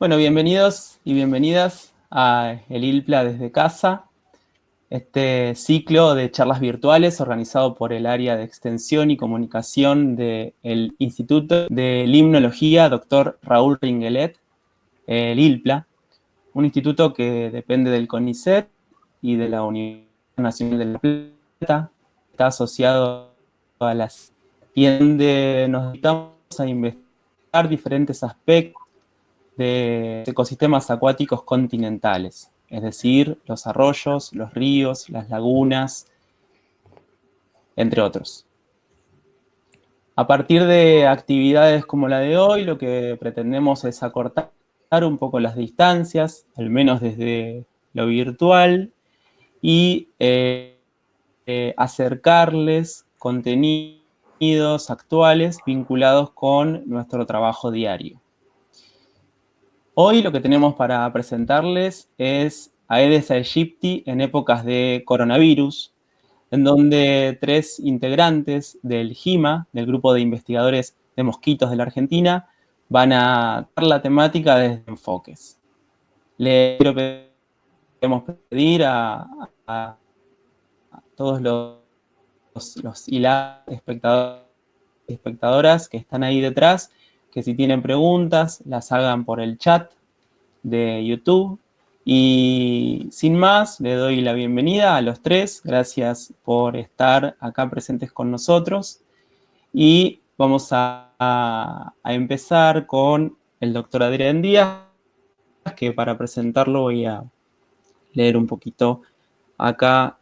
Bueno, bienvenidos y bienvenidas a El ILPLA desde casa, este ciclo de charlas virtuales organizado por el área de extensión y comunicación del Instituto de Limnología Dr. Raúl Ringelet, el ILPLA, un instituto que depende del CONICET y de la Universidad Nacional de La Plata, está asociado a las y donde nos dedicamos a investigar diferentes aspectos de ecosistemas acuáticos continentales, es decir, los arroyos, los ríos, las lagunas, entre otros. A partir de actividades como la de hoy, lo que pretendemos es acortar un poco las distancias, al menos desde lo virtual, y eh, eh, acercarles contenidos actuales vinculados con nuestro trabajo diario. Hoy lo que tenemos para presentarles es Aedes aegypti en épocas de coronavirus, en donde tres integrantes del GIMA, del Grupo de Investigadores de Mosquitos de la Argentina, van a dar la temática desde enfoques. Le queremos pedir a, todos los, los, y las espectadoras que están ahí detrás que si tienen preguntas las hagan por el chat de YouTube. Y sin más, le doy la bienvenida a los tres. Gracias por estar acá presentes con nosotros. Y vamos a, empezar con el doctor Adrián Díaz, que para presentarlo voy a leer un poquito acá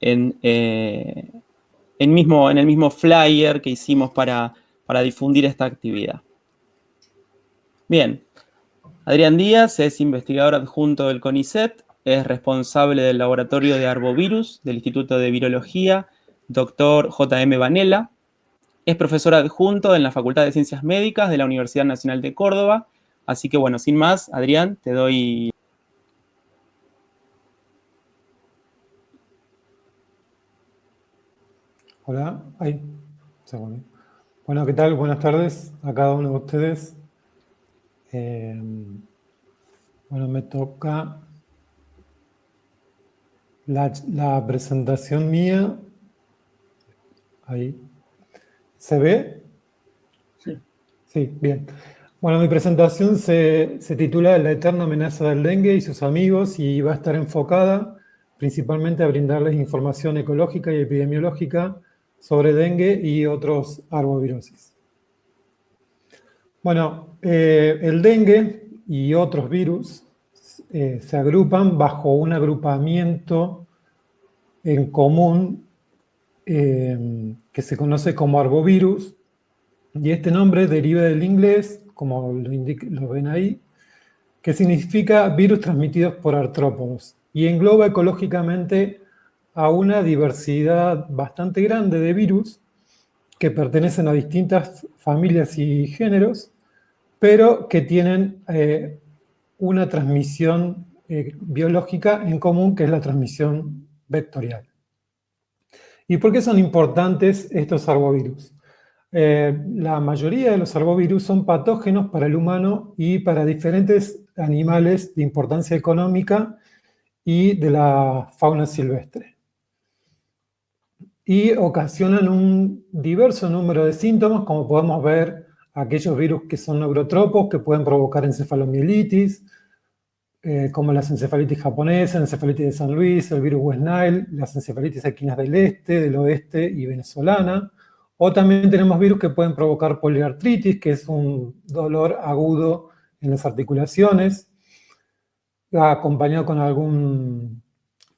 en, eh, mismo, en el mismo flyer que hicimos para para difundir esta actividad. Bien, Adrián Díaz es investigador adjunto del CONICET, es responsable del laboratorio de arbovirus del Instituto de Virología, doctor J.M. Vanella, es profesor adjunto en la Facultad de Ciencias Médicas de la Universidad Nacional de Córdoba, así que bueno, sin más, Adrián, te doy... Hola, ahí, segundo. Bueno, ¿qué tal? Buenas tardes a cada uno de ustedes. Eh, bueno, me toca la, presentación mía. Ahí. ¿Se ve? Sí. Sí, bien. Bueno, mi presentación se, se, titula La eterna amenaza del dengue y sus amigos y va a estar enfocada principalmente a brindarles información ecológica y epidemiológica sobre dengue y otros arbovirosis. Bueno, eh, el dengue y otros virus eh, se agrupan bajo un agrupamiento en común eh, que se conoce como arbovirus, y este nombre deriva del inglés, como lo, lo ven ahí, que significa virus transmitidos por artrópodos, y engloba ecológicamente a una diversidad bastante grande de virus que pertenecen a distintas familias y géneros, pero que tienen eh, una transmisión eh, biológica en común, que es la transmisión vectorial. ¿Y por qué son importantes estos arbovirus? Eh, la mayoría de los arbovirus son patógenos para el humano y para diferentes animales de importancia económica y de la fauna silvestre y ocasionan un diverso número de síntomas, como podemos ver aquellos virus que son neurotropos, que pueden provocar encefalomielitis, eh, como las encefalitis japonesa, encefalitis de San Luis, el virus West Nile, las encefalitis equinas del este, del oeste y venezolana. O también tenemos virus que pueden provocar poliartritis, que es un dolor agudo en las articulaciones, acompañado con algún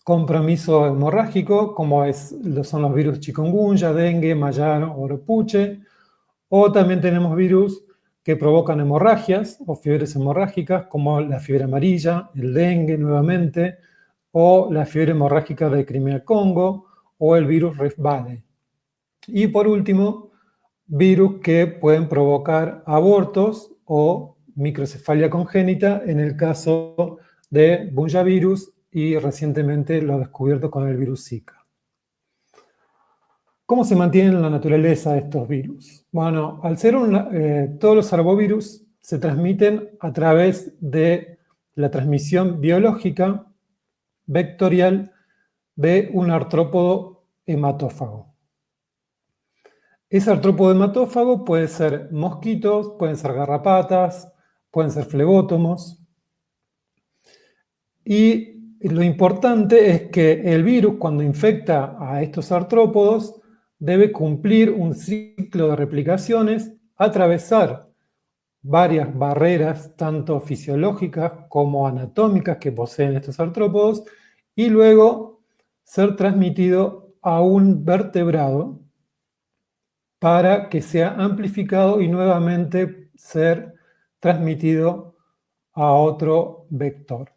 compromiso hemorrágico, como es, son los virus chikungunya, dengue, mayar o oropuche, o también tenemos virus que provocan hemorragias o fiebres hemorrágicas, como la fiebre amarilla, el dengue nuevamente, o la fiebre hemorrágica de Crimea-Congo, o el virus Rift Valley. Y por último, virus que pueden provocar abortos o microcefalia congénita, en el caso de virus y recientemente lo descubierto con el virus Zika. ¿Cómo se mantienen en la naturaleza estos virus? Bueno, al ser un, eh, todos los arbovirus se transmiten a través de la transmisión biológica vectorial de un artrópodo hematófago. Ese artrópodo hematófago puede ser mosquitos, pueden ser garrapatas, pueden ser flebótomos. Y lo importante es que el virus, cuando infecta a estos artrópodos, debe cumplir un ciclo de replicaciones, atravesar varias barreras, tanto fisiológicas como anatómicas que poseen estos artrópodos, y luego ser transmitido a un vertebrado para que sea amplificado y nuevamente ser transmitido a otro vector.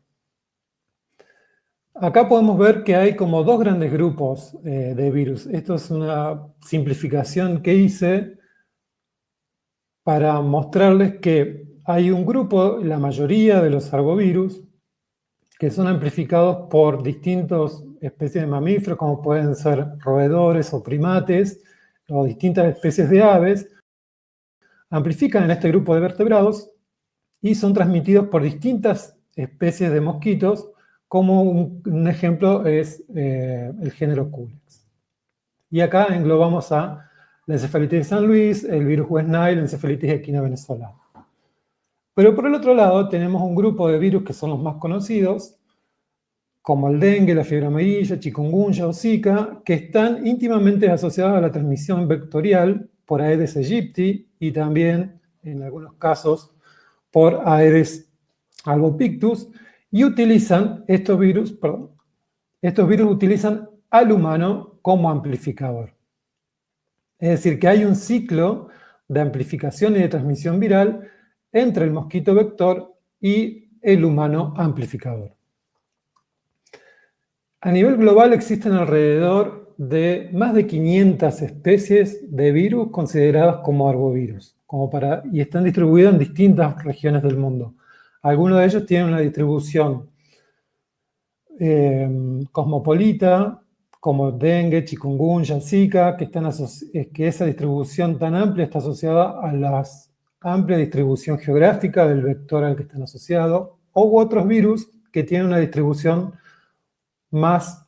Acá podemos ver que hay como dos grandes grupos eh, de virus. Esto es una simplificación que hice para mostrarles que hay un grupo, la mayoría de los arbovirus, que son amplificados por distintas especies de mamíferos, como pueden ser roedores o primates, o distintas especies de aves, amplifican en este grupo de vertebrados y son transmitidos por distintas especies de mosquitos, como un, ejemplo es eh, el género Culex. Y acá englobamos a la encefalitis de San Luis, el virus West Nile, la encefalitis equina venezolana. Pero por el otro lado tenemos un grupo de virus que son los más conocidos, como el dengue, la fiebre amarilla, chikungunya o zika, que están íntimamente asociados a la transmisión vectorial por Aedes aegypti y también, en algunos casos, por Aedes albopictus, y utilizan estos virus, perdón, estos virus utilizan al humano como amplificador. Es decir, que hay un ciclo de amplificación y de transmisión viral entre el mosquito vector y el humano amplificador. A nivel global existen alrededor de más de 500 especies de virus consideradas como arbovirus, y están distribuidos en distintas regiones del mundo. Algunos de ellos tienen una distribución eh, cosmopolita, como dengue, chikungunya, zika, que, están que esa distribución tan amplia está asociada a la amplia distribución geográfica del vector al que están asociados, o otros virus que tienen una distribución más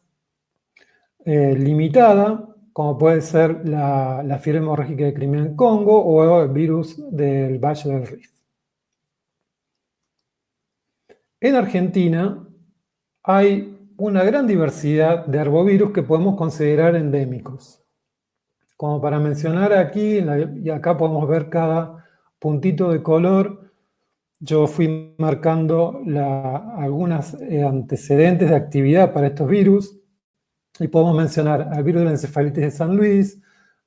eh, limitada, como puede ser la, la, fiebre hemorrágica de Crimea en Congo o el virus del Valle del Rift. En Argentina hay una gran diversidad de arbovirus que podemos considerar endémicos. Como para mencionar aquí, y acá podemos ver cada puntito de color, yo fui marcando algunos eh, antecedentes de actividad para estos virus, y podemos mencionar al virus de la encefalitis de San Luis,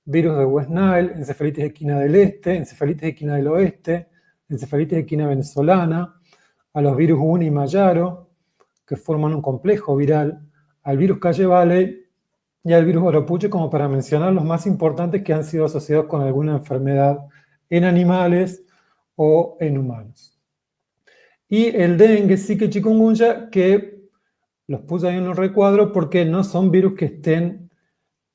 virus de West Nile, encefalitis equina del este, encefalitis equina del oeste, encefalitis equina venezolana, a los virus Uni y Mayaro, que forman un complejo viral, al virus Calle Valley y al virus Oropuche, como para mencionar los más importantes que han sido asociados con alguna enfermedad en animales o en humanos. Y el dengue, Zika y chikungunya, que los puse ahí en un recuadro porque no son virus que estén,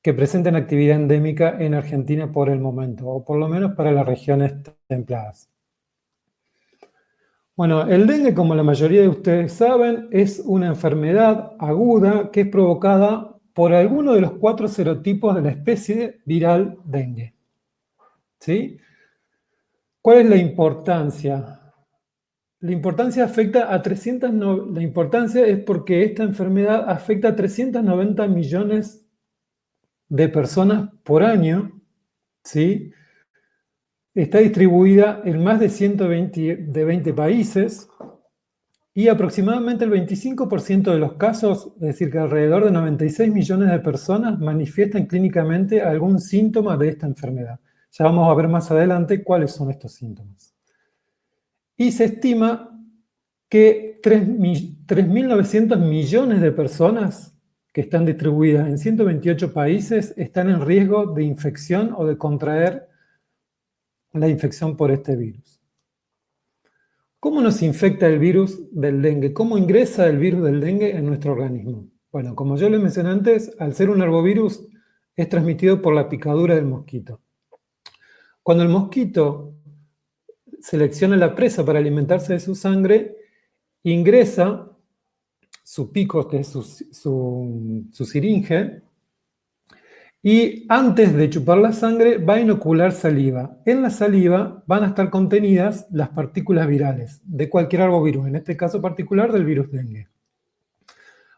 que presenten actividad endémica en Argentina por el momento, o por lo menos para las regiones templadas. Bueno, el dengue, como la mayoría de ustedes saben, es una enfermedad aguda que es provocada por alguno de los cuatro serotipos de la especie viral dengue. ¿Sí? ¿Cuál es la importancia? La importancia afecta a 300, la importancia es porque esta enfermedad afecta a 390 millones de personas por año, ¿sí? Está distribuida en más de 120 de 20 países y aproximadamente el 25% de los casos, es decir, que alrededor de 96 millones de personas manifiestan clínicamente algún síntoma de esta enfermedad. Ya vamos a ver más adelante cuáles son estos síntomas. Y se estima que 3.900 millones de personas que están distribuidas en 128 países están en riesgo de infección o de contraer la infección por este virus. ¿Cómo nos infecta el virus del dengue? ¿Cómo ingresa el virus del dengue en nuestro organismo? Bueno, como yo les mencioné antes, al ser un arbovirus es transmitido por la picadura del mosquito. Cuando el mosquito selecciona la presa para alimentarse de su sangre, ingresa su pico, que es su, su, siringe, y antes de chupar la sangre va a inocular saliva. En la saliva van a estar contenidas las partículas virales de cualquier arbovirus, en este caso particular del virus dengue.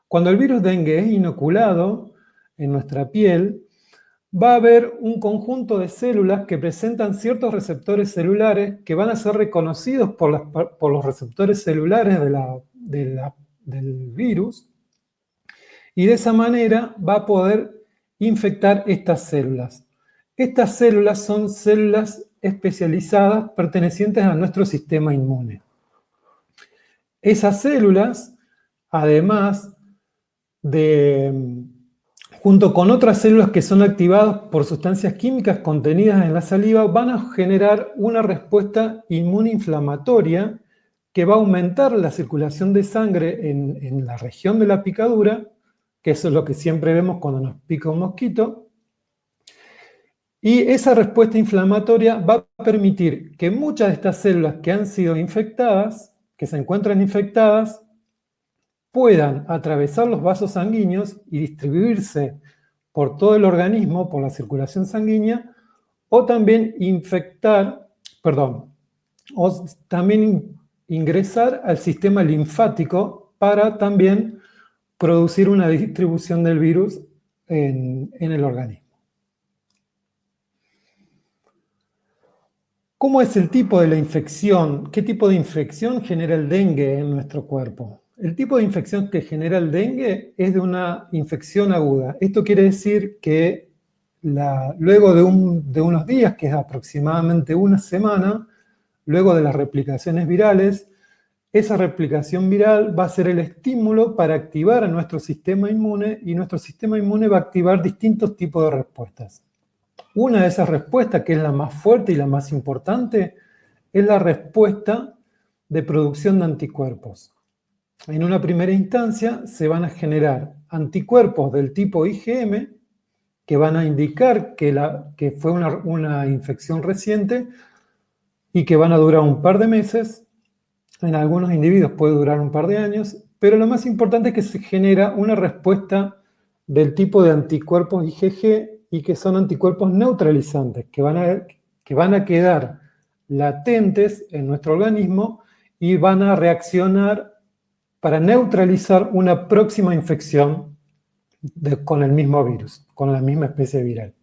Cuando el virus dengue es inoculado en nuestra piel, va a haber un conjunto de células que presentan ciertos receptores celulares que van a ser reconocidos por, los receptores celulares del virus y de esa manera va a poder infectar estas células. Estas células son células especializadas pertenecientes a nuestro sistema inmune. Esas células, además de junto con otras células que son activadas por sustancias químicas contenidas en la saliva, van a generar una respuesta inmunoinflamatoria que va a aumentar la circulación de sangre en, la región de la picadura, eso es lo que siempre vemos cuando nos pica un mosquito, y esa respuesta inflamatoria va a permitir que muchas de estas células que han sido infectadas, que se encuentran infectadas, puedan atravesar los vasos sanguíneos y distribuirse por todo el organismo, por la circulación sanguínea, o también infectar, perdón, o también ingresar al sistema linfático para también producir una distribución del virus en, el organismo. ¿Cómo es el tipo de la infección? ¿Qué tipo de infección genera el dengue en nuestro cuerpo? El tipo de infección que genera el dengue es de una infección aguda. Esto quiere decir que luego de, unos días, que es aproximadamente una semana, luego de las replicaciones virales, esa replicación viral va a ser el estímulo para activar a nuestro sistema inmune y nuestro sistema inmune va a activar distintos tipos de respuestas. Una de esas respuestas, que es la más fuerte y la más importante, es la respuesta de producción de anticuerpos en una primera instancia se van a generar anticuerpos del tipo IgM que van a indicar que, fue una, una, infección reciente y que van a durar un par de meses. En algunos individuos puede durar un par de años, pero lo más importante es que se genera una respuesta del tipo de anticuerpos IgG y que son anticuerpos neutralizantes, que van a, que van a quedar latentes en nuestro organismo y van a reaccionar para neutralizar una próxima infección con el mismo virus, con la misma especie viral.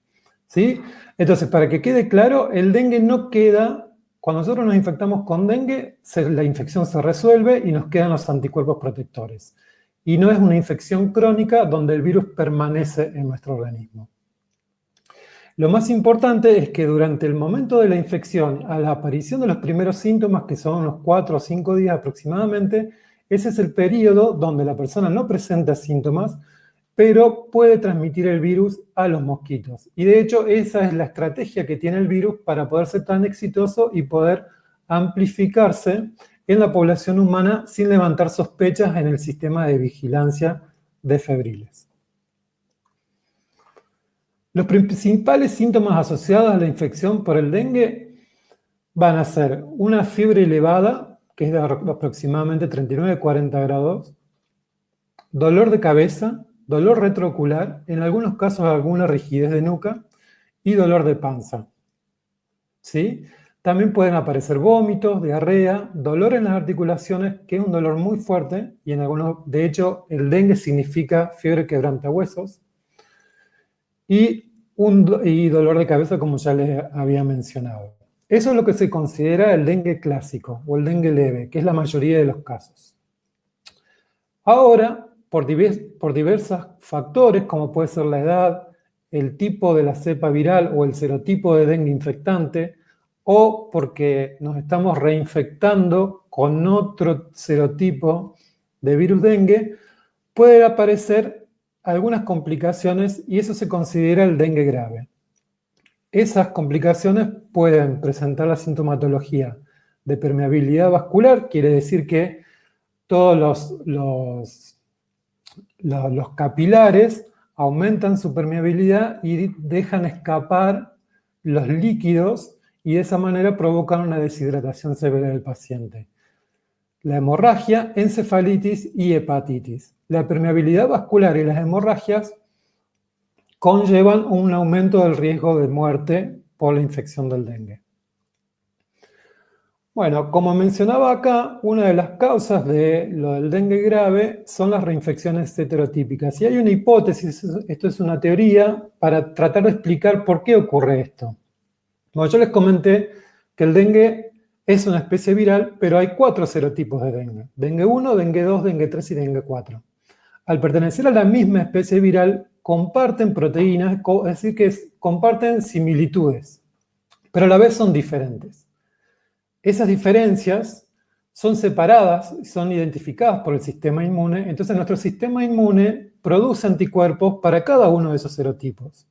¿Sí? Entonces, para que quede claro, el dengue no queda, cuando nosotros nos infectamos con dengue, la infección se resuelve y nos quedan los anticuerpos protectores. Y no es una infección crónica donde el virus permanece en nuestro organismo. Lo más importante es que durante el momento de la infección, a la aparición de los primeros síntomas, que son unos 4 o 5 días aproximadamente, ese es el periodo donde la persona no presenta síntomas, pero puede transmitir el virus a los mosquitos. Y de hecho, esa es la estrategia que tiene el virus para poder ser tan exitoso y poder amplificarse en la población humana sin levantar sospechas en el sistema de vigilancia de febriles. Los principales síntomas asociados a la infección por el dengue van a ser una fiebre elevada, que es de aproximadamente 39-40 grados, dolor de cabeza, dolor retroocular, en algunos casos alguna rigidez de nuca y dolor de panza. ¿Sí? También pueden aparecer vómitos, diarrea, dolor en las articulaciones, que es un dolor muy fuerte, y en algunos, de hecho, el dengue significa fiebre quebrantahuesos, y, un, y dolor de cabeza, como ya les había mencionado. Eso es lo que se considera el dengue clásico o el dengue leve, que es la mayoría de los casos. Ahora, por, por diversos factores, como puede ser la edad, el tipo de la cepa viral o el serotipo de dengue infectante, o porque nos estamos reinfectando con otro serotipo de virus dengue, puede aparecer algunas complicaciones y eso se considera el dengue grave. Esas complicaciones pueden presentar la sintomatología de permeabilidad vascular, quiere decir que todos los, capilares aumentan su permeabilidad y dejan escapar los líquidos y de esa manera provocan una deshidratación severa del paciente. La hemorragia, encefalitis y hepatitis. La permeabilidad vascular y las hemorragias conllevan un aumento del riesgo de muerte por la infección del dengue. Bueno, como mencionaba acá, una de las causas de lo del dengue grave son las reinfecciones heterotípicas. Y hay una hipótesis, esto es una teoría, para tratar de explicar por qué ocurre esto. Bueno, yo les comenté que el dengue es una especie viral, pero hay cuatro serotipos de dengue. Dengue 1, dengue 2, dengue 3 y dengue 4. Al pertenecer a la misma especie viral, comparten proteínas, es decir, que comparten similitudes, pero a la vez son diferentes. Esas diferencias son separadas, son identificadas por el sistema inmune, entonces nuestro sistema inmune produce anticuerpos para cada uno de esos serotipos.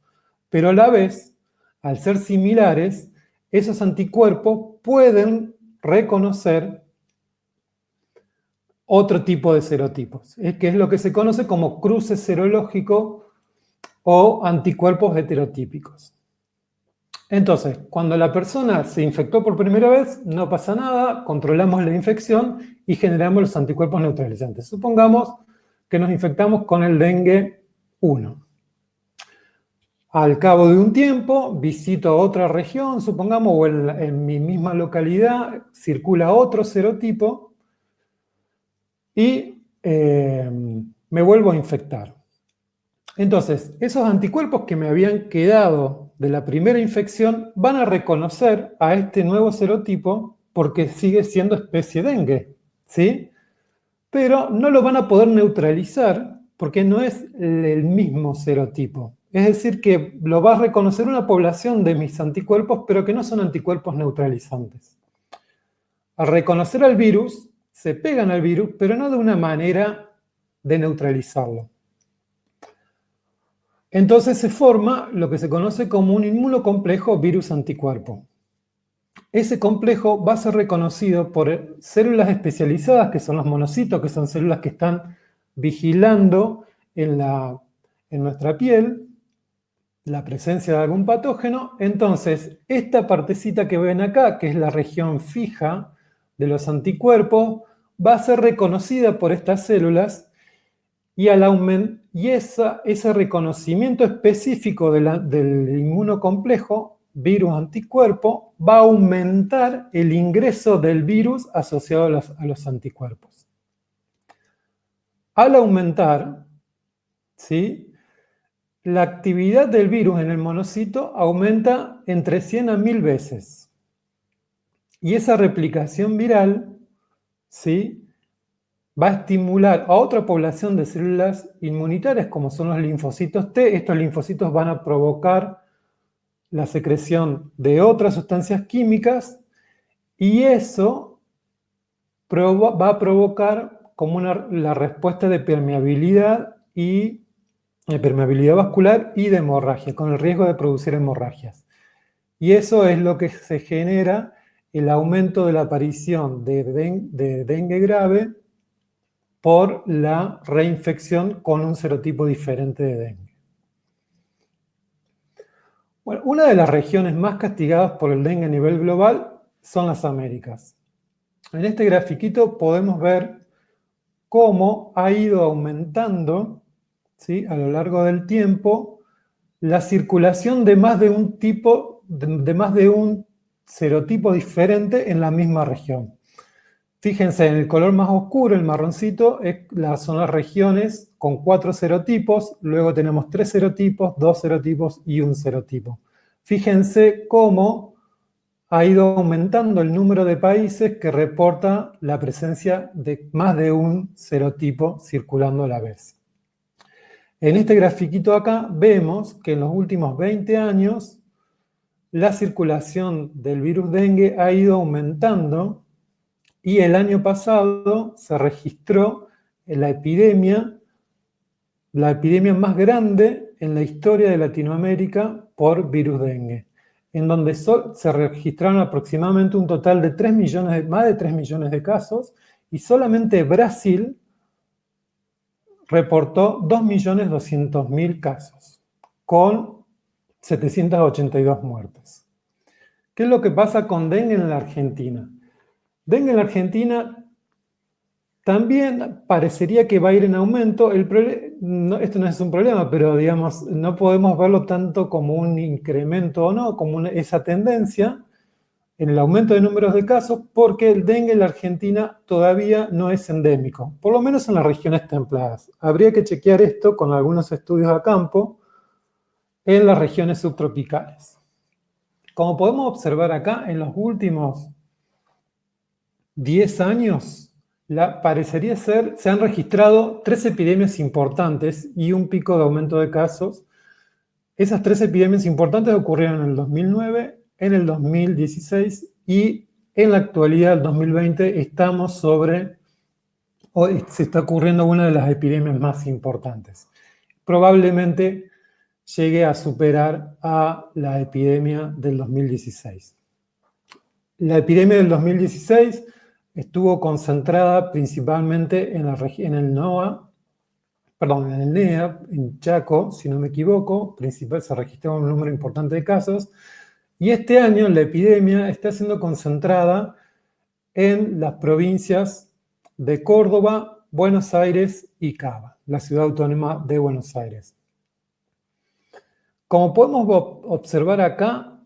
Pero a la vez, al ser similares, esos anticuerpos pueden reconocer otro tipo de serotipos, que es lo que se conoce como cruce serológico o anticuerpos heterotípicos. Entonces, cuando la persona se infectó por primera vez, no pasa nada, controlamos la infección y generamos los anticuerpos neutralizantes. Supongamos que nos infectamos con el dengue 1. Al cabo de un tiempo, visito otra región, supongamos, o en, mi misma localidad, circula otro serotipo y eh, me vuelvo a infectar. Entonces, esos anticuerpos que me habían quedado de la primera infección van a reconocer a este nuevo serotipo porque sigue siendo especie dengue, ¿sí? Pero no lo van a poder neutralizar porque no es el mismo serotipo. Es decir, que lo va a reconocer una población de mis anticuerpos, pero que no son anticuerpos neutralizantes. Al reconocer al virus, se pegan al virus, pero no de una manera de neutralizarlo. Entonces se forma lo que se conoce como un inmunocomplejo virus-anticuerpo. Ese complejo va a ser reconocido por células especializadas, que son los monocitos, que son células que están vigilando en, en nuestra piel la presencia de algún patógeno. Entonces, esta partecita que ven acá, que es la región fija de los anticuerpos, va a ser reconocida por estas células y, al y ese reconocimiento específico del inmunocomplejo, virus-anticuerpo, va a aumentar el ingreso del virus asociado a los, a los anticuerpos. Al aumentar, ¿sí? la actividad del virus en el monocito aumenta entre 100 a 1000 veces. Y esa replicación viral, ¿sí? Va a estimular a otra población de células inmunitarias como son los linfocitos T. Estos linfocitos van a provocar la secreción de otras sustancias químicas y eso va a provocar como la respuesta de permeabilidad y de permeabilidad vascular y de hemorragia, con el riesgo de producir hemorragias. Y eso es lo que se genera el aumento de la aparición de dengue grave por la reinfección con un serotipo diferente de dengue. Bueno, una de las regiones más castigadas por el dengue a nivel global son las Américas. En este grafiquito podemos ver cómo ha ido aumentando ¿sí? a lo largo del tiempo la circulación de más de un tipo, de más de un serotipo diferente en la misma región. Fíjense, en el color más oscuro, el marroncito, son las regiones con cuatro serotipos, luego tenemos tres serotipos, dos serotipos y un serotipo. Fíjense cómo ha ido aumentando el número de países que reporta la presencia de más de un serotipo circulando a la vez. En este grafiquito acá vemos que en los últimos 20 años la circulación del virus dengue ha ido aumentando y el año pasado se registró la epidemia, la epidemia más grande en la historia de Latinoamérica por virus dengue, en donde se registraron aproximadamente un total de 3 millones, más de 3 millones de casos, y solamente Brasil reportó 2.200.000 casos, con 782 muertes. ¿Qué es lo que pasa con dengue en la Argentina? Dengue en la Argentina también parecería que va a ir en aumento. Esto no es un problema, pero digamos, no podemos verlo tanto como un incremento o no, como esa tendencia en el aumento de números de casos, porque el dengue en la Argentina todavía no es endémico, por lo menos en las regiones templadas. Habría que chequear esto con algunos estudios a campo en las regiones subtropicales. Como podemos observar acá, en los últimos 10 años, la, parecería ser, se han registrado tres epidemias importantes y un pico de aumento de casos. Esas tres epidemias importantes ocurrieron en el 2009, en el 2016 y en la actualidad, el 2020, estamos sobre, o se está ocurriendo una de las epidemias más importantes. Probablemente llegue a superar a la epidemia del 2016. La epidemia del 2016 estuvo concentrada principalmente en, el NOA, perdón, en el NEA, en Chaco, si no me equivoco, principal, se registró un número importante de casos, y este año la epidemia está siendo concentrada en las provincias de Córdoba, Buenos Aires y Cava, la ciudad autónoma de Buenos Aires. Como podemos observar acá,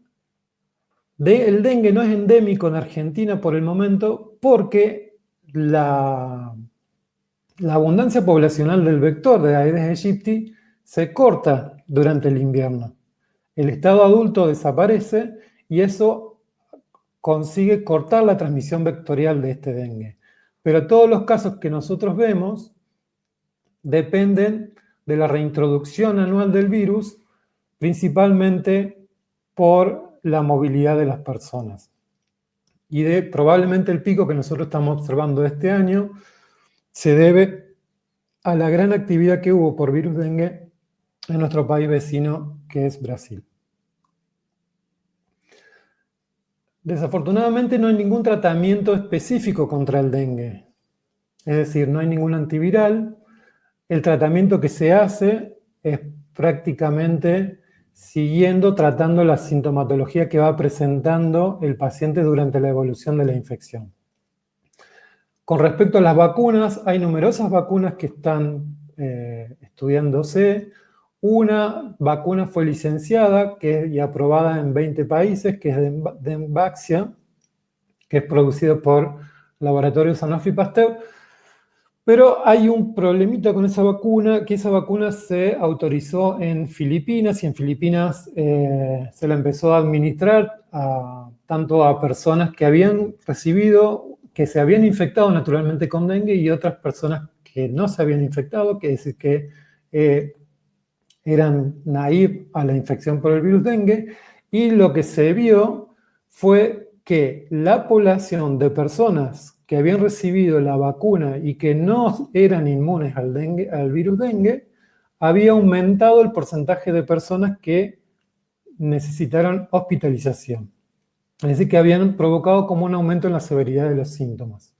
el dengue no es endémico en Argentina por el momento porque la, abundancia poblacional del vector de Aedes aegypti se corta durante el invierno. El estado adulto desaparece y eso consigue cortar la transmisión vectorial de este dengue. Pero todos los casos que nosotros vemos dependen de la reintroducción anual del virus, principalmente por la movilidad de las personas. Y de probablemente el pico que nosotros estamos observando este año se debe a la gran actividad que hubo por virus dengue en nuestro país vecino, que es Brasil. Desafortunadamente no hay ningún tratamiento específico contra el dengue. Es decir, no hay ningún antiviral. El tratamiento que se hace es prácticamente siguiendo tratando la sintomatología que va presentando el paciente durante la evolución de la infección. Con respecto a las vacunas, hay numerosas vacunas que están eh, estudiándose. Una vacuna fue licenciada que, y aprobada en 20 países, que es de Denvaxia, que es producido por Laboratorios Sanofi Pasteur, pero hay un problemita con esa vacuna, que esa vacuna se autorizó en Filipinas y en Filipinas eh, se la empezó a administrar tanto a personas que habían recibido, que se habían infectado naturalmente con dengue y otras personas que no se habían infectado, que es decir, que eh, eran naive a la infección por el virus dengue, y lo que se vio fue que la población de personas que habían recibido la vacuna y que no eran inmunes al, virus dengue, había aumentado el porcentaje de personas que necesitaron hospitalización. Es decir, que habían provocado como un aumento en la severidad de los síntomas.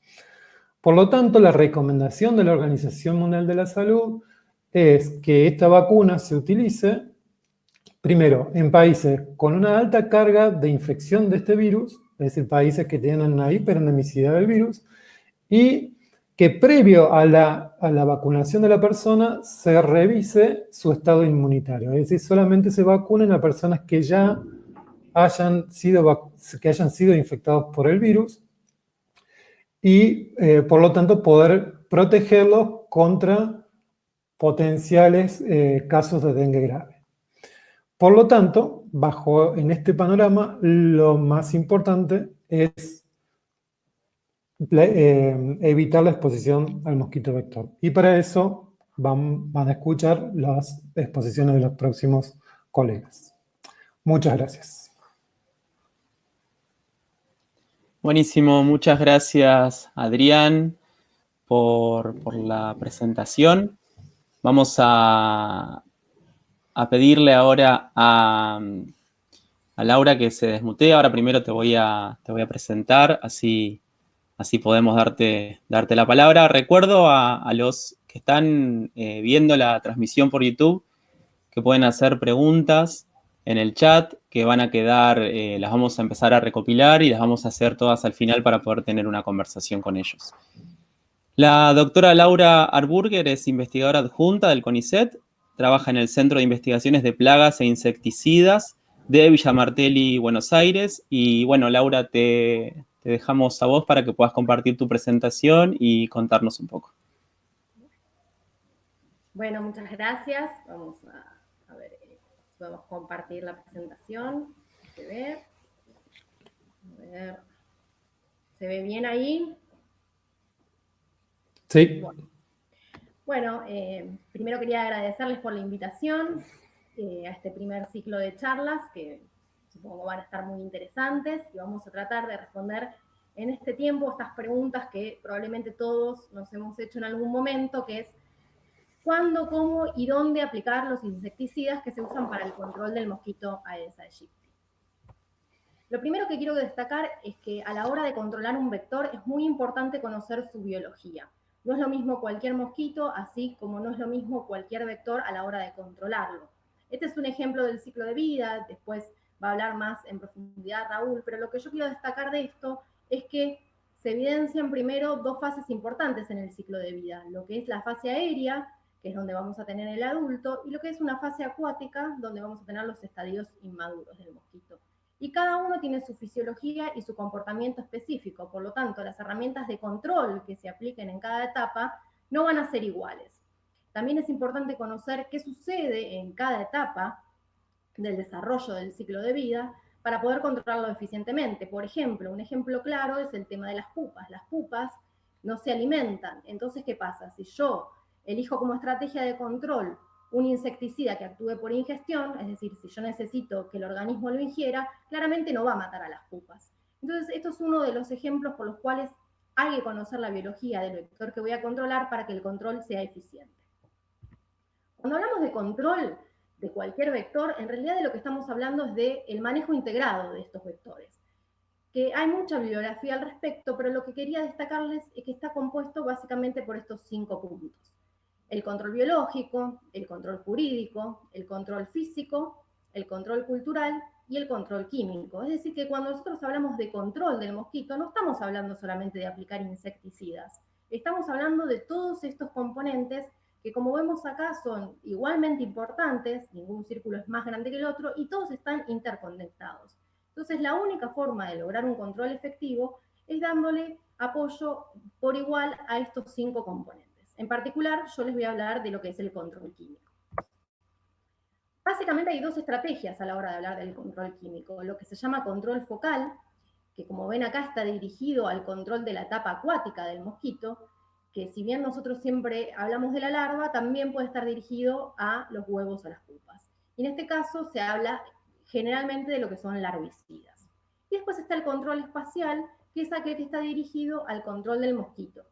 Por lo tanto, la recomendación de la Organización Mundial de la Salud es que esta vacuna se utilice, primero, en países con una alta carga de infección de este virus, es decir, países que tienen una hiperendemicidad del virus, y que previo a la, vacunación de la persona se revise su estado inmunitario. Es decir, solamente se vacunen a personas que ya hayan sido, que hayan sido infectados por el virus y, eh, por lo tanto, poder protegerlos contra potenciales eh, casos de dengue grave. Por lo tanto, bajo en este panorama, lo más importante es eh, evitar la exposición al mosquito vector. Y para eso van, van a escuchar las exposiciones de los próximos colegas. Muchas gracias. Buenísimo, muchas gracias Adrián por, por la presentación. Vamos a, a pedirle ahora a, Laura que se desmutee. Ahora primero te voy a, te voy a presentar, así, así podemos darte, darte la palabra. Recuerdo a, los que están eh, viendo la transmisión por YouTube que pueden hacer preguntas en el chat que van a quedar, eh, las vamos a empezar a recopilar y las vamos a hacer todas al final para poder tener una conversación con ellos. La doctora Laura Arburger es investigadora adjunta del CONICET, trabaja en el Centro de Investigaciones de Plagas e Insecticidas de Villa Martelli, Buenos Aires. Y bueno, Laura, te, dejamos a vos para que puedas compartir tu presentación y contarnos un poco. Bueno, muchas gracias. Vamos a, ver eh, si podemos compartir la presentación. A ver. A ver. ¿Se ve bien ahí? Sí. Bueno, eh, primero quería agradecerles por la invitación eh, a este primer ciclo de charlas que supongo van a estar muy interesantes y vamos a tratar de responder en este tiempo estas preguntas que probablemente todos nos hemos hecho en algún momento, que es cuándo, cómo y dónde aplicar los insecticidas que se usan para el control del mosquito Aedes aegypti. Lo primero que quiero destacar es que a la hora de controlar un vector es muy importante conocer su biología. No es lo mismo cualquier mosquito, así como no es lo mismo cualquier vector a la hora de controlarlo. Este es un ejemplo del ciclo de vida, después va a hablar más en profundidad Raúl, pero lo que yo quiero destacar de esto es que se evidencian primero dos fases importantes en el ciclo de vida, lo que es la fase aérea, que es donde vamos a tener el adulto, y lo que es una fase acuática, donde vamos a tener los estadios inmaduros del mosquito y cada uno tiene su fisiología y su comportamiento específico. Por lo tanto, las herramientas de control que se apliquen en cada etapa no van a ser iguales. También es importante conocer qué sucede en cada etapa del desarrollo del ciclo de vida para poder controlarlo eficientemente. Por ejemplo, un ejemplo claro es el tema de las pupas. Las pupas no se alimentan. Entonces, ¿qué pasa? Si yo elijo como estrategia de control un insecticida que actúe por ingestión, es decir, si yo necesito que el organismo lo ingiera, claramente no va a matar a las pupas. Entonces, esto es uno de los ejemplos por los cuales hay que conocer la biología del vector que voy a controlar para que el control sea eficiente. Cuando hablamos de control de cualquier vector, en realidad de lo que estamos hablando es del el manejo integrado de estos vectores. Que hay mucha bibliografía al respecto, pero lo que quería destacarles es que está compuesto básicamente por estos cinco puntos el control biológico, el control jurídico, el control físico, el control cultural y el control químico. Es decir, que cuando nosotros hablamos de control del mosquito, no estamos hablando solamente de aplicar insecticidas, estamos hablando de todos estos componentes que como vemos acá son igualmente importantes, ningún círculo es más grande que el otro y todos están interconectados. Entonces la única forma de lograr un control efectivo es dándole apoyo por igual a estos cinco componentes. En particular, yo les voy a hablar de lo que es el control químico. Básicamente hay dos estrategias a la hora de hablar del control químico. Lo que se llama control focal, que como ven acá está dirigido al control de la etapa acuática del mosquito, que si bien nosotros siempre hablamos de la larva, también puede estar dirigido a los huevos o las pupas. Y en este caso se habla generalmente de lo que son larvicidas. Y después está el control espacial, que es aquel que está dirigido al control del mosquito.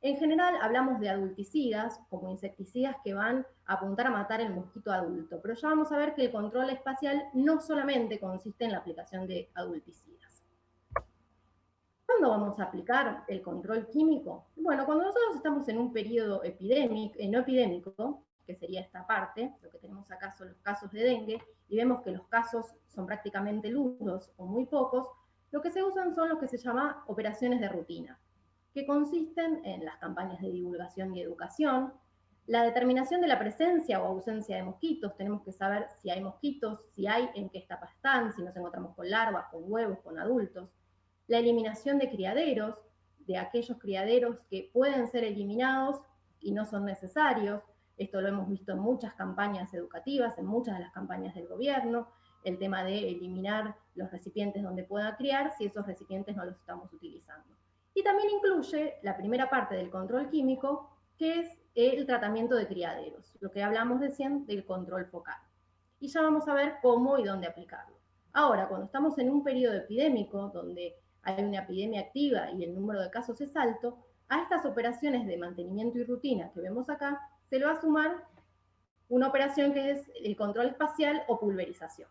En general hablamos de adulticidas, como insecticidas que van a apuntar a matar el mosquito adulto, pero ya vamos a ver que el control espacial no solamente consiste en la aplicación de adulticidas. ¿Cuándo vamos a aplicar el control químico? Bueno, cuando nosotros estamos en un periodo epidémico, eh, no epidémico, que sería esta parte, lo que tenemos acá son los casos de dengue, y vemos que los casos son prácticamente nulos o muy pocos, lo que se usan son los que se llama operaciones de rutina que consisten en las campañas de divulgación y educación, la determinación de la presencia o ausencia de mosquitos, tenemos que saber si hay mosquitos, si hay, en qué etapa están, si nos encontramos con larvas, con huevos, con adultos, la eliminación de criaderos, de aquellos criaderos que pueden ser eliminados y no son necesarios, esto lo hemos visto en muchas campañas educativas, en muchas de las campañas del gobierno, el tema de eliminar los recipientes donde pueda criar si esos recipientes no los estamos utilizando. Y también incluye la primera parte del control químico, que es el tratamiento de criaderos, lo que hablamos recién del control focal. Y ya vamos a ver cómo y dónde aplicarlo. Ahora, cuando estamos en un periodo epidémico, donde hay una epidemia activa y el número de casos es alto, a estas operaciones de mantenimiento y rutina que vemos acá, se le va a sumar una operación que es el control espacial o pulverización.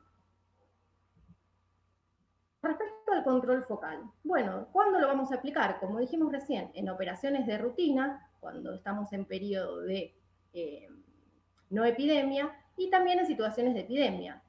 Respecto al control focal, bueno, ¿cuándo lo vamos a aplicar? Como dijimos recién, en operaciones de rutina, cuando estamos en periodo de eh, no epidemia, y también en situaciones de epidemia.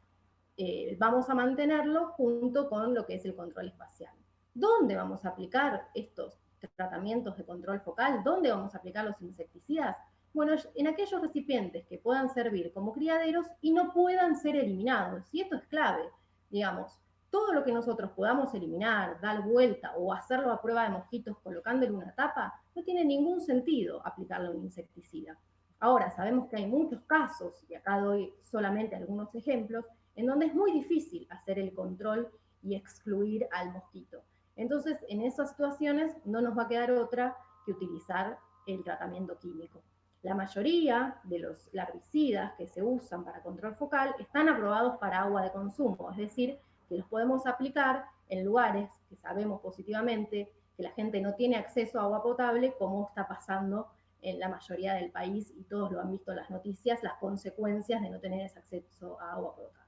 eh, vamos a mantenerlo junto con lo que es el control espacial. ¿Dónde vamos a aplicar estos tratamientos de control focal? ¿Dónde vamos a aplicar los insecticidas? Bueno, en aquellos recipientes que puedan servir como criaderos y no puedan ser eliminados. Y esto es clave, digamos, todo lo que nosotros podamos eliminar, dar vuelta o hacerlo a prueba de mosquitos colocándole una tapa, no tiene ningún sentido aplicarle un insecticida. Ahora, sabemos que hay muchos casos, y acá doy solamente algunos ejemplos, en donde es muy difícil hacer el control y excluir al mosquito. Entonces, en esas situaciones no nos va a quedar otra que utilizar el tratamiento químico. La mayoría de los larvicidas que se usan para control focal están aprobados para agua de consumo, es decir, que los podemos aplicar en lugares que sabemos positivamente que la gente no tiene acceso a agua potable, como está pasando en la mayoría del país, y todos lo han visto en las noticias, las consecuencias de no tener ese acceso a agua potable.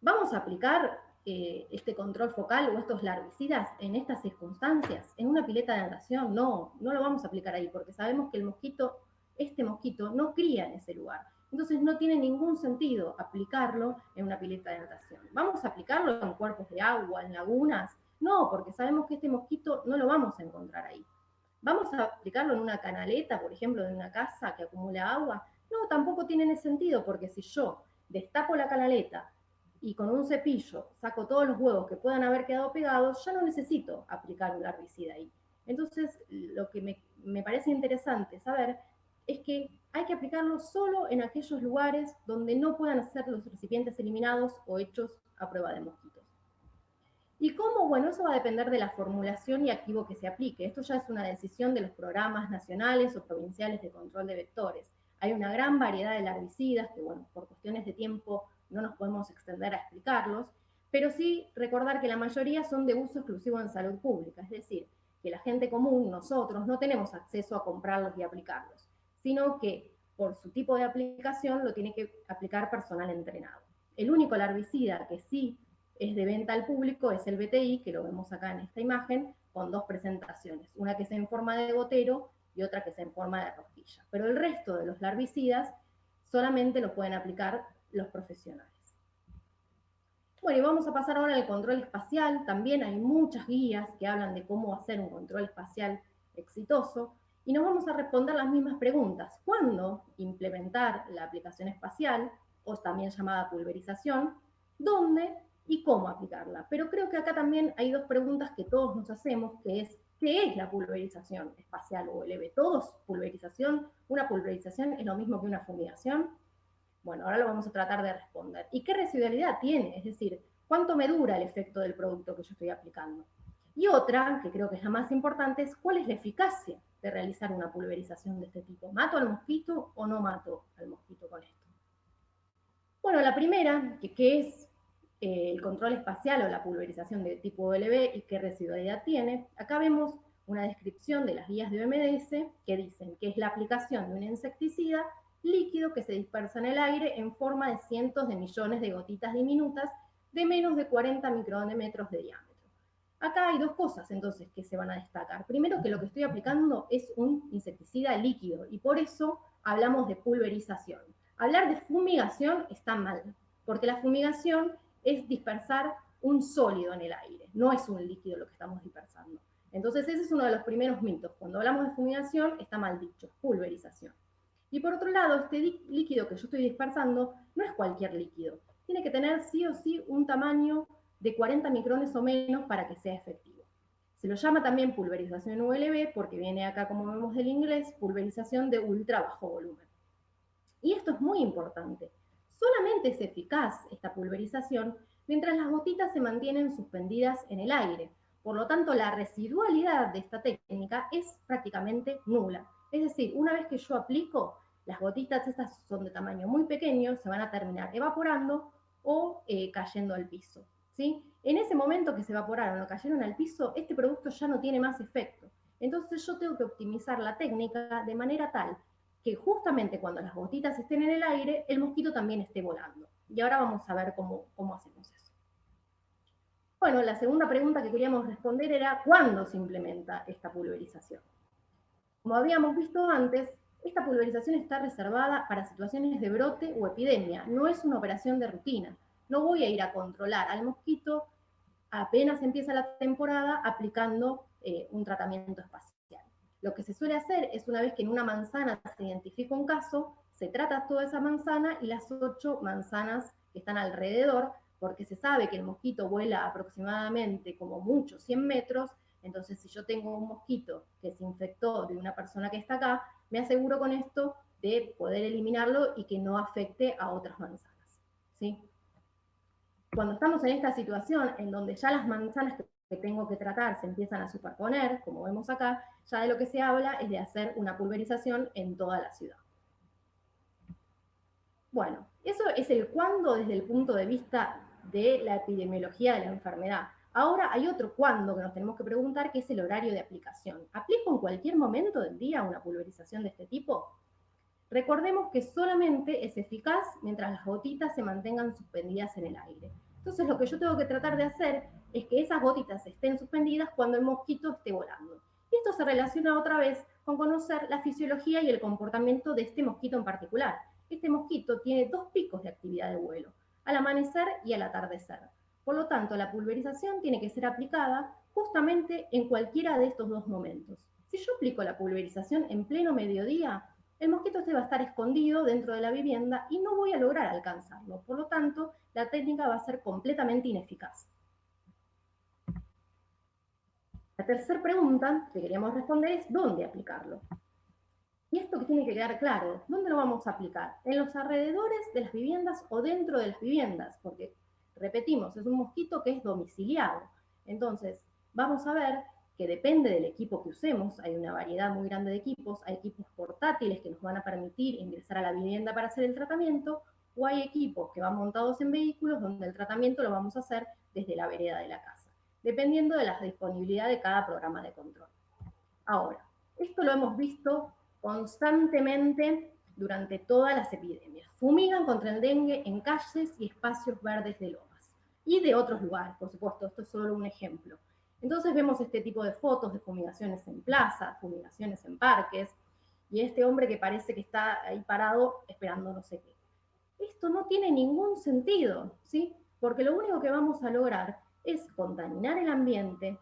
Vamos a aplicar eh, este control focal o estos larvicidas en estas circunstancias, en una pileta de natación, no, no lo vamos a aplicar ahí, porque sabemos que el mosquito, este mosquito, no cría en ese lugar. Entonces no tiene ningún sentido aplicarlo en una pileta de natación. ¿Vamos a aplicarlo en cuerpos de agua, en lagunas? No, porque sabemos que este mosquito no lo vamos a encontrar ahí. ¿Vamos a aplicarlo en una canaleta, por ejemplo, de una casa que acumula agua? No, tampoco tiene sentido, porque si yo destapo la canaleta y con un cepillo saco todos los huevos que puedan haber quedado pegados, ya no necesito aplicar un larvicida ahí. Entonces, lo que me, me parece interesante saber es que hay que aplicarlo solo en aquellos lugares donde no puedan ser los recipientes eliminados o hechos a prueba de mosquitos. ¿Y cómo? Bueno, eso va a depender de la formulación y activo que se aplique. Esto ya es una decisión de los programas nacionales o provinciales de control de vectores. Hay una gran variedad de larvicidas que, bueno, por cuestiones de tiempo no nos podemos extender a explicarlos, pero sí recordar que la mayoría son de uso exclusivo en salud pública, es decir, que la gente común, nosotros, no tenemos acceso a comprarlos y aplicarlos sino que por su tipo de aplicación lo tiene que aplicar personal entrenado. El único larvicida que sí es de venta al público es el BTI, que lo vemos acá en esta imagen, con dos presentaciones, una que es en forma de gotero y otra que es en forma de rosquilla. Pero el resto de los larvicidas solamente lo pueden aplicar los profesionales. Bueno, y vamos a pasar ahora al control espacial. También hay muchas guías que hablan de cómo hacer un control espacial exitoso y nos vamos a responder las mismas preguntas. ¿Cuándo implementar la aplicación espacial, o también llamada pulverización? ¿Dónde y cómo aplicarla? Pero creo que acá también hay dos preguntas que todos nos hacemos, ¿qué es la pulverización espacial o LV? ¿Todos pulverización? ¿Una pulverización es lo mismo que una fumigación? Bueno, ahora lo vamos a tratar de responder. ¿Y qué residualidad tiene? Es decir, ¿cuánto me dura el efecto del producto que yo estoy aplicando? Y otra, que creo que es la más importante, es cuál es la eficacia realizar una pulverización de este tipo. ¿Mato al mosquito o no mato al mosquito con esto? Bueno, la primera, que, es eh, el control espacial o la pulverización de tipo LB y qué residualidad tiene, acá vemos una descripción de las guías de OMS que dicen que es la aplicación de un insecticida líquido que se dispersa en el aire en forma de cientos de millones de gotitas diminutas de menos de 40 micrómetros de diámetro. Acá hay dos cosas entonces que se van a destacar. Primero que lo que estoy aplicando es un insecticida líquido y por eso hablamos de pulverización. Hablar de fumigación está mal, porque la fumigación es dispersar un sólido en el aire, no es un líquido lo que estamos dispersando. Entonces ese es uno de los primeros mitos. Cuando hablamos de fumigación está mal dicho, pulverización. Y por otro lado, este líquido que yo estoy dispersando no es cualquier líquido. Tiene que tener sí o sí un tamaño de 40 micrones o menos para que sea efectivo. Se lo llama también pulverización ULB porque viene acá, como vemos del inglés, pulverización de ultra bajo volumen. Y esto es muy importante. Solamente es eficaz esta pulverización mientras las gotitas se mantienen suspendidas en el aire. Por lo tanto, la residualidad de esta técnica es prácticamente nula. Es decir, una vez que yo aplico, las gotitas estas son de tamaño muy pequeño, se van a terminar evaporando o eh, cayendo al piso. En ese momento que se evaporaron o cayeron al piso, este producto ya no tiene más efecto. Entonces yo tengo que optimizar la técnica de manera tal que justamente cuando las gotitas estén en el aire, el mosquito también esté volando. Y ahora vamos a ver cómo, cómo hacemos eso. Bueno, la segunda pregunta que queríamos responder era ¿cuándo se implementa esta pulverización? Como habíamos visto antes, esta pulverización está reservada para situaciones de brote o epidemia, no es una operación de rutina. No voy a ir a controlar al mosquito apenas empieza la temporada aplicando eh, un tratamiento espacial. Lo que se suele hacer es una vez que en una manzana se identifica un caso, se trata toda esa manzana y las ocho manzanas que están alrededor, porque se sabe que el mosquito vuela aproximadamente como mucho 100 metros, entonces si yo tengo un mosquito que se infectó de una persona que está acá, me aseguro con esto de poder eliminarlo y que no afecte a otras manzanas. ¿sí? Cuando estamos en esta situación en donde ya las manzanas que tengo que tratar se empiezan a superponer, como vemos acá, ya de lo que se habla es de hacer una pulverización en toda la ciudad. Bueno, eso es el cuándo desde el punto de vista de la epidemiología de la enfermedad. Ahora hay otro cuándo que nos tenemos que preguntar, que es el horario de aplicación. ¿Aplico en cualquier momento del día una pulverización de este tipo? Recordemos que solamente es eficaz mientras las gotitas se mantengan suspendidas en el aire. Entonces lo que yo tengo que tratar de hacer es que esas gotitas estén suspendidas cuando el mosquito esté volando. Y esto se relaciona otra vez con conocer la fisiología y el comportamiento de este mosquito en particular. Este mosquito tiene dos picos de actividad de vuelo, al amanecer y al atardecer. Por lo tanto, la pulverización tiene que ser aplicada justamente en cualquiera de estos dos momentos. Si yo aplico la pulverización en pleno mediodía, el mosquito este va a estar escondido dentro de la vivienda y no voy a lograr alcanzarlo. Por lo tanto, la técnica va a ser completamente ineficaz. La tercera pregunta que queríamos responder es ¿dónde aplicarlo? Y esto que tiene que quedar claro, ¿dónde lo vamos a aplicar? ¿En los alrededores de las viviendas o dentro de las viviendas? Porque repetimos, es un mosquito que es domiciliado. Entonces, vamos a ver que depende del equipo que usemos, hay una variedad muy grande de equipos, hay equipos portátiles que nos van a permitir ingresar a la vivienda para hacer el tratamiento, o hay equipos que van montados en vehículos donde el tratamiento lo vamos a hacer desde la vereda de la casa, dependiendo de la disponibilidad de cada programa de control. Ahora, esto lo hemos visto constantemente durante todas las epidemias. Fumigan contra el dengue en calles y espacios verdes de lomas. Y de otros lugares, por supuesto, esto es solo un ejemplo. Entonces vemos este tipo de fotos de fumigaciones en plazas, fumigaciones en parques, y este hombre que parece que está ahí parado esperando no sé qué. Esto no tiene ningún sentido, ¿sí? Porque lo único que vamos a lograr es contaminar el ambiente,